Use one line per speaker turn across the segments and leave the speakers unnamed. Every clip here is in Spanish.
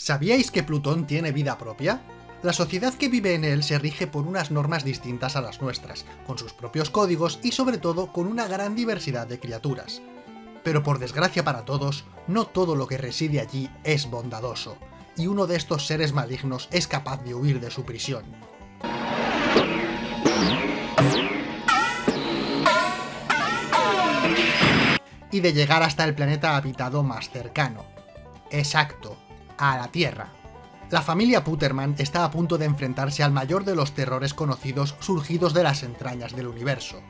¿Sabíais que Plutón tiene vida propia? La sociedad que vive en él se rige por unas normas distintas a las nuestras, con sus propios códigos y sobre todo con una gran diversidad de criaturas. Pero por desgracia para todos, no todo lo que reside allí es bondadoso, y uno de estos seres malignos es capaz de huir de su prisión. Y de llegar hasta el planeta habitado más cercano. Exacto, a la Tierra. La familia Puterman está a punto de enfrentarse al mayor de los terrores conocidos surgidos de las entrañas del universo.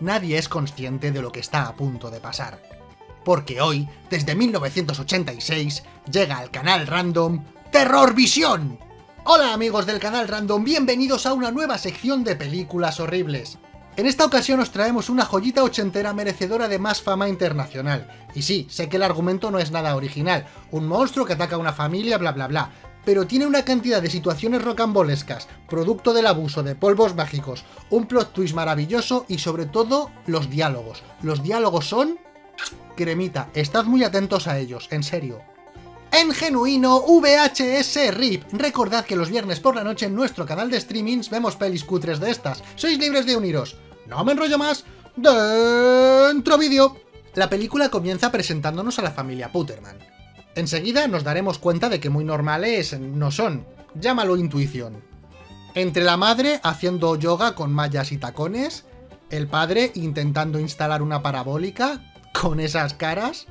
Nadie es consciente de lo que está a punto de pasar. Porque hoy, desde 1986, llega al canal random Terror Visión. Hola amigos del canal random, bienvenidos a una nueva sección de películas horribles. En esta ocasión os traemos una joyita ochentera merecedora de más fama internacional. Y sí, sé que el argumento no es nada original, un monstruo que ataca a una familia, bla bla bla, pero tiene una cantidad de situaciones rocambolescas, producto del abuso de polvos mágicos, un plot twist maravilloso y sobre todo los diálogos. Los diálogos son... cremita, estad muy atentos a ellos, en serio. En genuino VHS RIP. Recordad que los viernes por la noche en nuestro canal de streamings vemos pelis cutres de estas. Sois libres de uniros. No me enrollo más. Dentro vídeo. La película comienza presentándonos a la familia Puterman. Enseguida nos daremos cuenta de que muy normales no son. Llámalo intuición. Entre la madre haciendo yoga con mallas y tacones, el padre intentando instalar una parabólica con esas caras...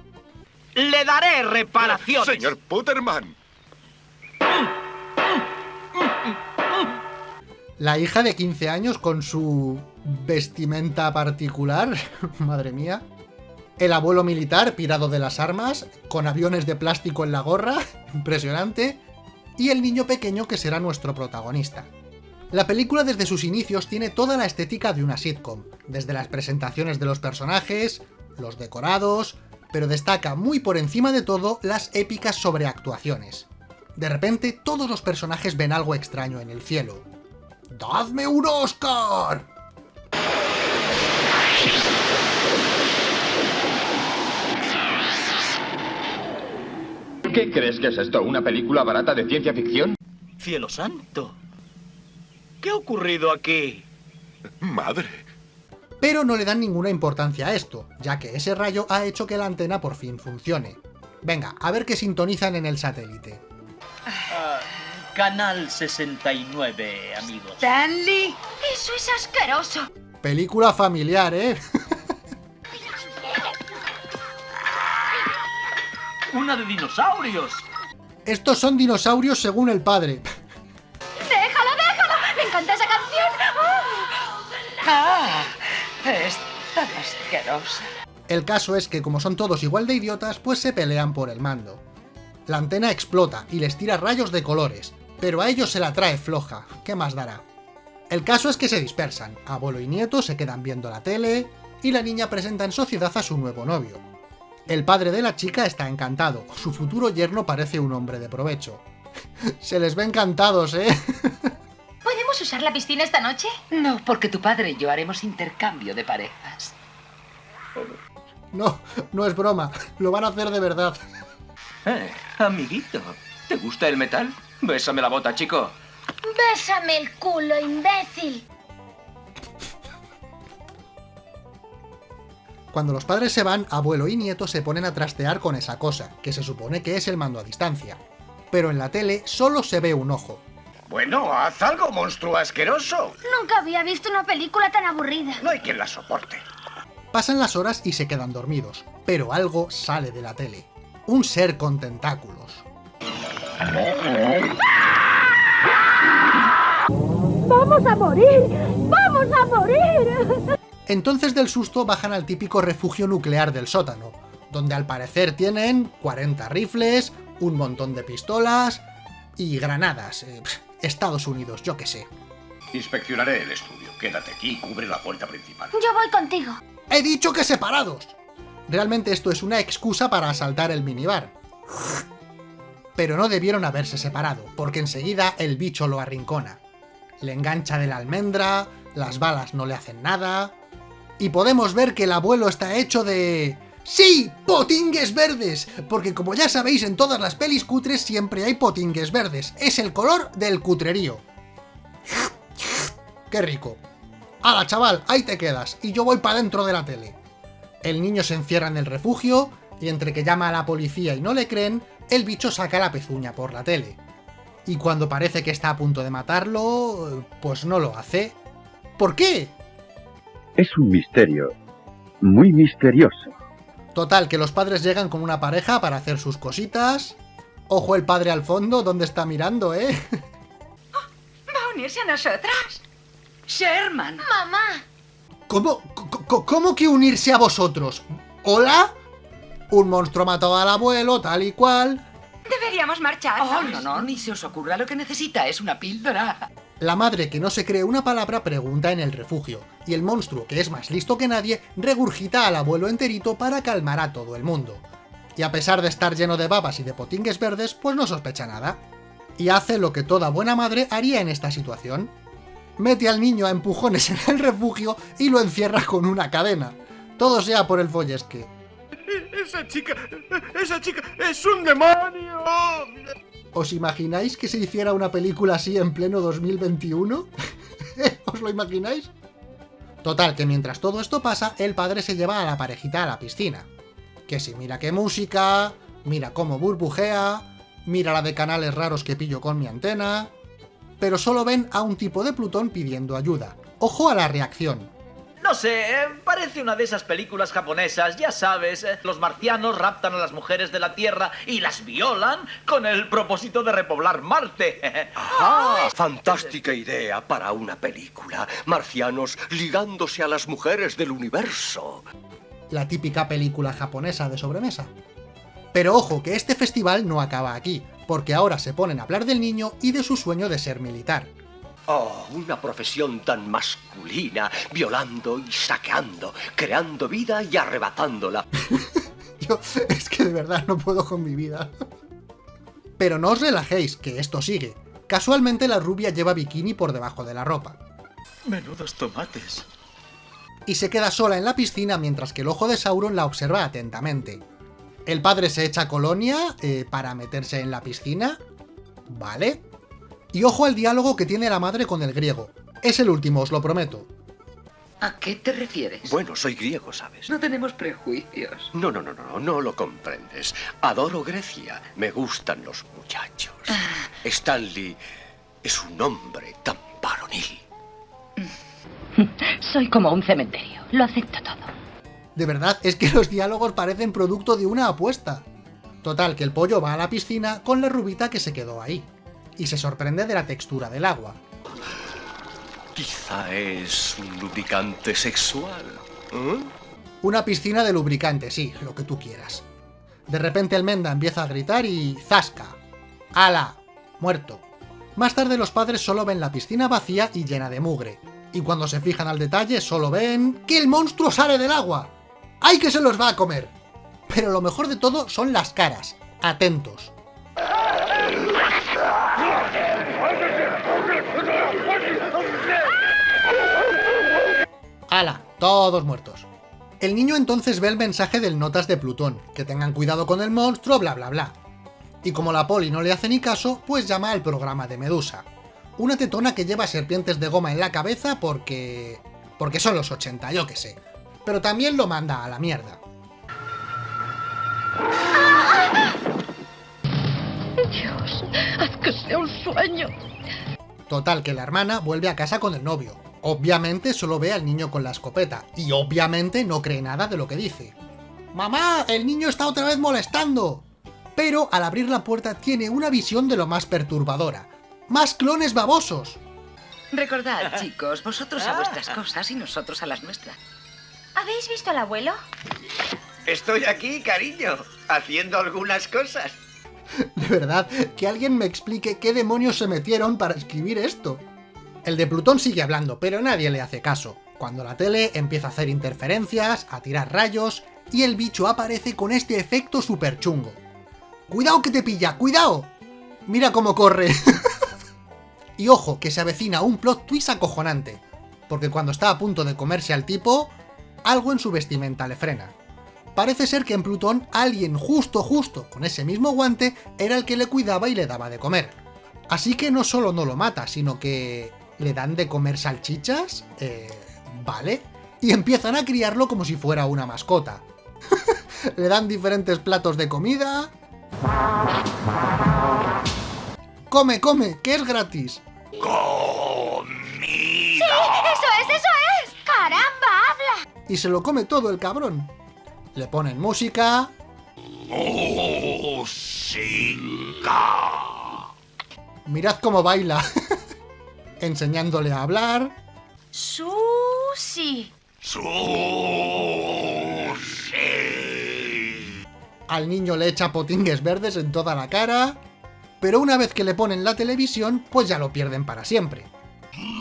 Le daré reparación.
Señor Putterman.
La hija de 15 años con su vestimenta particular, madre mía. El abuelo militar pirado de las armas, con aviones de plástico en la gorra, impresionante. Y el niño pequeño que será nuestro protagonista. La película desde sus inicios tiene toda la estética de una sitcom, desde las presentaciones de los personajes, los decorados, pero destaca muy por encima de todo las épicas sobreactuaciones. De repente, todos los personajes ven algo extraño en el cielo. ¡Dadme un Oscar!
¿Qué crees que es esto? ¿Una película barata de ciencia ficción?
Cielo santo. ¿Qué ha ocurrido aquí?
Madre.
Pero no le dan ninguna importancia a esto, ya que ese rayo ha hecho que la antena por fin funcione. Venga, a ver qué sintonizan en el satélite.
Canal 69, amigos.
Stanley, eso es asqueroso.
Película familiar, ¿eh?
Una de dinosaurios.
Estos son dinosaurios según el padre.
Déjalo, déjalo. Me encanta esa canción. ¡Oh!
¡Ah! Es tan asquerosa.
El caso es que como son todos igual de idiotas, pues se pelean por el mando. La antena explota y les tira rayos de colores, pero a ellos se la trae floja, ¿qué más dará? El caso es que se dispersan, abuelo y nieto se quedan viendo la tele, y la niña presenta en sociedad a su nuevo novio. El padre de la chica está encantado, su futuro yerno parece un hombre de provecho. se les ve encantados, ¿eh?
¿Podemos usar la piscina esta noche?
No, porque tu padre y yo haremos intercambio de parejas.
no, no es broma, lo van a hacer de verdad.
Eh, amiguito, ¿te gusta el metal? Bésame la bota, chico.
Bésame el culo, imbécil.
Cuando los padres se van, abuelo y nieto se ponen a trastear con esa cosa, que se supone que es el mando a distancia. Pero en la tele solo se ve un ojo.
Bueno, haz algo, monstruo asqueroso.
Nunca había visto una película tan aburrida.
No hay quien la soporte.
Pasan las horas y se quedan dormidos, pero algo sale de la tele. Un ser con tentáculos.
¡Vamos a morir! ¡Vamos a morir!
Entonces del susto bajan al típico refugio nuclear del sótano, donde al parecer tienen 40 rifles, un montón de pistolas y granadas. eh, Estados Unidos, yo qué sé.
Inspeccionaré el estudio. Quédate aquí y cubre la puerta principal.
Yo voy contigo.
¡He dicho que separados! Realmente esto es una excusa para asaltar el minibar. Pero no debieron haberse separado, porque enseguida el bicho lo arrincona. Le engancha de la almendra, las balas no le hacen nada... Y podemos ver que el abuelo está hecho de... ¡Sí! ¡Potingues verdes! Porque como ya sabéis, en todas las pelis cutres siempre hay potingues verdes. Es el color del cutrerío. ¡Qué rico! ¡Hala, chaval! Ahí te quedas, y yo voy para dentro de la tele. El niño se encierra en el refugio, y entre que llama a la policía y no le creen, el bicho saca la pezuña por la tele. Y cuando parece que está a punto de matarlo, pues no lo hace. ¿Por qué?
Es un misterio. Muy misterioso.
Total, que los padres llegan con una pareja para hacer sus cositas. Ojo el padre al fondo, ¿dónde está mirando, eh?
¿Va a unirse a nosotras?
Sherman.
¡Mamá!
¿Cómo, cómo que unirse a vosotros? ¿Hola? Un monstruo mató al abuelo, tal y cual.
Deberíamos marchar.
Oh, no, no, ni se os ocurra lo que necesita. Es una píldora.
La madre que no se cree una palabra pregunta en el refugio, y el monstruo, que es más listo que nadie, regurgita al abuelo enterito para calmar a todo el mundo. Y a pesar de estar lleno de babas y de potingues verdes, pues no sospecha nada. Y hace lo que toda buena madre haría en esta situación. Mete al niño a empujones en el refugio y lo encierra con una cadena. Todo sea por el follesque.
Esa chica, esa chica es un demonio.
¿Os imagináis que se hiciera una película así en pleno 2021? ¿Os lo imagináis? Total, que mientras todo esto pasa, el padre se lleva a la parejita a la piscina. Que si mira qué música, mira cómo burbujea, mira la de canales raros que pillo con mi antena... Pero solo ven a un tipo de Plutón pidiendo ayuda. Ojo a la reacción.
No sé, eh, parece una de esas películas japonesas, ya sabes, eh, los marcianos raptan a las mujeres de la Tierra y las violan con el propósito de repoblar Marte.
Ah, fantástica idea para una película. Marcianos ligándose a las mujeres del universo.
la típica película japonesa de sobremesa. Pero ojo, que este festival no acaba aquí, porque ahora se ponen a hablar del niño y de su sueño de ser militar.
Oh, una profesión tan masculina, violando y saqueando, creando vida y arrebatándola.
Yo es que de verdad no puedo con mi vida. Pero no os relajéis, que esto sigue. Casualmente la rubia lleva bikini por debajo de la ropa.
Menudos tomates.
Y se queda sola en la piscina mientras que el ojo de Sauron la observa atentamente. El padre se echa colonia eh, para meterse en la piscina. Vale. Y ojo al diálogo que tiene la madre con el griego. Es el último, os lo prometo.
¿A qué te refieres?
Bueno, soy griego, ¿sabes?
No tenemos prejuicios.
No, no, no, no, no lo comprendes. Adoro Grecia. Me gustan los muchachos. Stanley es un hombre tan varonil.
Soy como un cementerio. Lo acepto todo.
De verdad, es que los diálogos parecen producto de una apuesta. Total, que el pollo va a la piscina con la rubita que se quedó ahí. Y se sorprende de la textura del agua.
Quizá es un lubricante sexual. ¿eh?
Una piscina de lubricante, sí, lo que tú quieras. De repente el Menda empieza a gritar y... ¡Zasca! ¡Hala! Muerto. Más tarde los padres solo ven la piscina vacía y llena de mugre. Y cuando se fijan al detalle solo ven... ¡Que el monstruo sale del agua! ¡Ay que se los va a comer! Pero lo mejor de todo son las caras. Atentos. ¡Hala! Todos muertos. El niño entonces ve el mensaje del notas de Plutón, que tengan cuidado con el monstruo, bla bla bla. Y como la poli no le hace ni caso, pues llama al programa de Medusa. Una tetona que lleva serpientes de goma en la cabeza porque... porque son los 80, yo que sé. Pero también lo manda a la mierda.
Dios, haz que sea un sueño.
Total, que la hermana vuelve a casa con el novio. Obviamente solo ve al niño con la escopeta, y obviamente no cree nada de lo que dice. ¡Mamá! ¡El niño está otra vez molestando! Pero al abrir la puerta tiene una visión de lo más perturbadora. ¡Más clones babosos!
Recordad, chicos, vosotros a vuestras cosas y nosotros a las nuestras.
¿Habéis visto al abuelo?
Estoy aquí, cariño, haciendo algunas cosas.
De verdad, que alguien me explique qué demonios se metieron para escribir esto. El de Plutón sigue hablando, pero nadie le hace caso. Cuando la tele empieza a hacer interferencias, a tirar rayos, y el bicho aparece con este efecto super chungo. ¡Cuidado que te pilla! ¡Cuidado! Mira cómo corre. y ojo, que se avecina un plot twist acojonante. Porque cuando está a punto de comerse al tipo, algo en su vestimenta le frena. Parece ser que en Plutón alguien justo justo con ese mismo guante era el que le cuidaba y le daba de comer. Así que no solo no lo mata, sino que le dan de comer salchichas, eh, vale, y empiezan a criarlo como si fuera una mascota. le dan diferentes platos de comida... ¡Come, come! ¡Que es gratis!
¡Sí! ¡Eso es, eso es! ¡Caramba, habla!
Y se lo come todo el cabrón. Le ponen música...
¡Música!
Mirad cómo baila. Enseñándole a hablar...
¡Sushi!
¡Sushi!
Al niño le echa potingues verdes en toda la cara... Pero una vez que le ponen la televisión, pues ya lo pierden para siempre.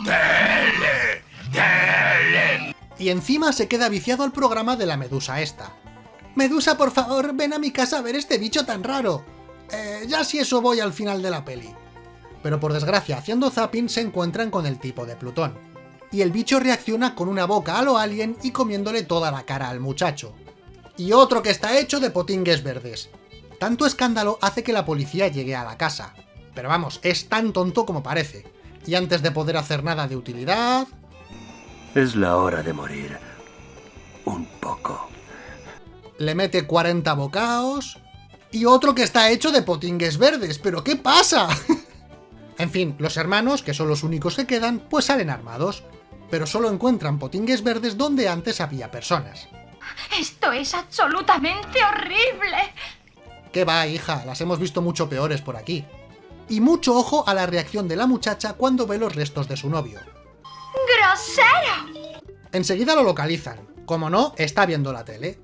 ¡Dele! ¡Dele!
Y encima se queda viciado al programa de la medusa esta. Medusa, por favor, ven a mi casa a ver este bicho tan raro. Eh, ya si eso voy al final de la peli. Pero por desgracia, haciendo zapping se encuentran con el tipo de Plutón. Y el bicho reacciona con una boca a lo alien y comiéndole toda la cara al muchacho. Y otro que está hecho de potingues verdes. Tanto escándalo hace que la policía llegue a la casa. Pero vamos, es tan tonto como parece. Y antes de poder hacer nada de utilidad...
Es la hora de morir. Un poco.
Le mete 40 bocaos... Y otro que está hecho de potingues verdes. ¿Pero qué pasa? en fin, los hermanos, que son los únicos que quedan, pues salen armados. Pero solo encuentran potingues verdes donde antes había personas.
Esto es absolutamente horrible.
¿Qué va, hija? Las hemos visto mucho peores por aquí. Y mucho ojo a la reacción de la muchacha cuando ve los restos de su novio.
¡Grosero!
Enseguida lo localizan. Como no, está viendo la tele.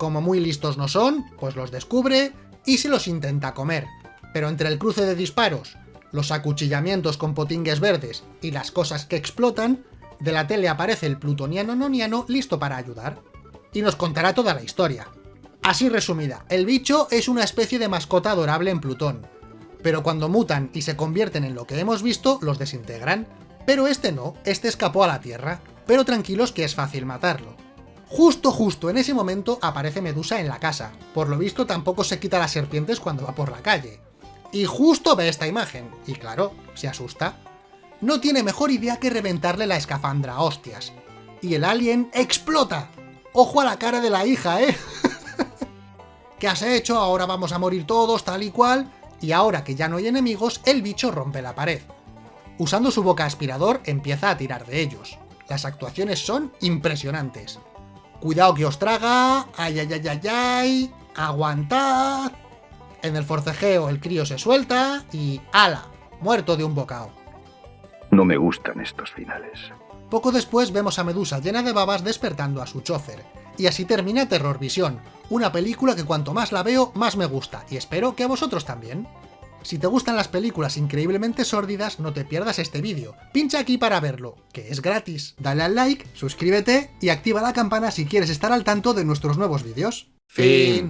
Como muy listos no son, pues los descubre y se los intenta comer. Pero entre el cruce de disparos, los acuchillamientos con potingues verdes y las cosas que explotan, de la tele aparece el plutoniano noniano listo para ayudar. Y nos contará toda la historia. Así resumida, el bicho es una especie de mascota adorable en Plutón, pero cuando mutan y se convierten en lo que hemos visto, los desintegran. Pero este no, este escapó a la Tierra, pero tranquilos que es fácil matarlo. Justo justo en ese momento aparece Medusa en la casa, por lo visto tampoco se quita las serpientes cuando va por la calle. Y justo ve esta imagen, y claro, se asusta. No tiene mejor idea que reventarle la escafandra a hostias. Y el alien explota. ¡Ojo a la cara de la hija, eh! ¿Qué has hecho? Ahora vamos a morir todos, tal y cual. Y ahora que ya no hay enemigos, el bicho rompe la pared. Usando su boca aspirador, empieza a tirar de ellos. Las actuaciones son impresionantes. Cuidado que os traga, ay ay ay ay ay, aguantad. En el forcejeo el crío se suelta y ¡ala! Muerto de un bocado.
No me gustan estos finales.
Poco después vemos a Medusa llena de babas despertando a su chofer. Y así termina Terror Visión, una película que cuanto más la veo, más me gusta, y espero que a vosotros también. Si te gustan las películas increíblemente sórdidas, no te pierdas este vídeo. Pincha aquí para verlo, que es gratis. Dale al like, suscríbete y activa la campana si quieres estar al tanto de nuestros nuevos vídeos. Fin.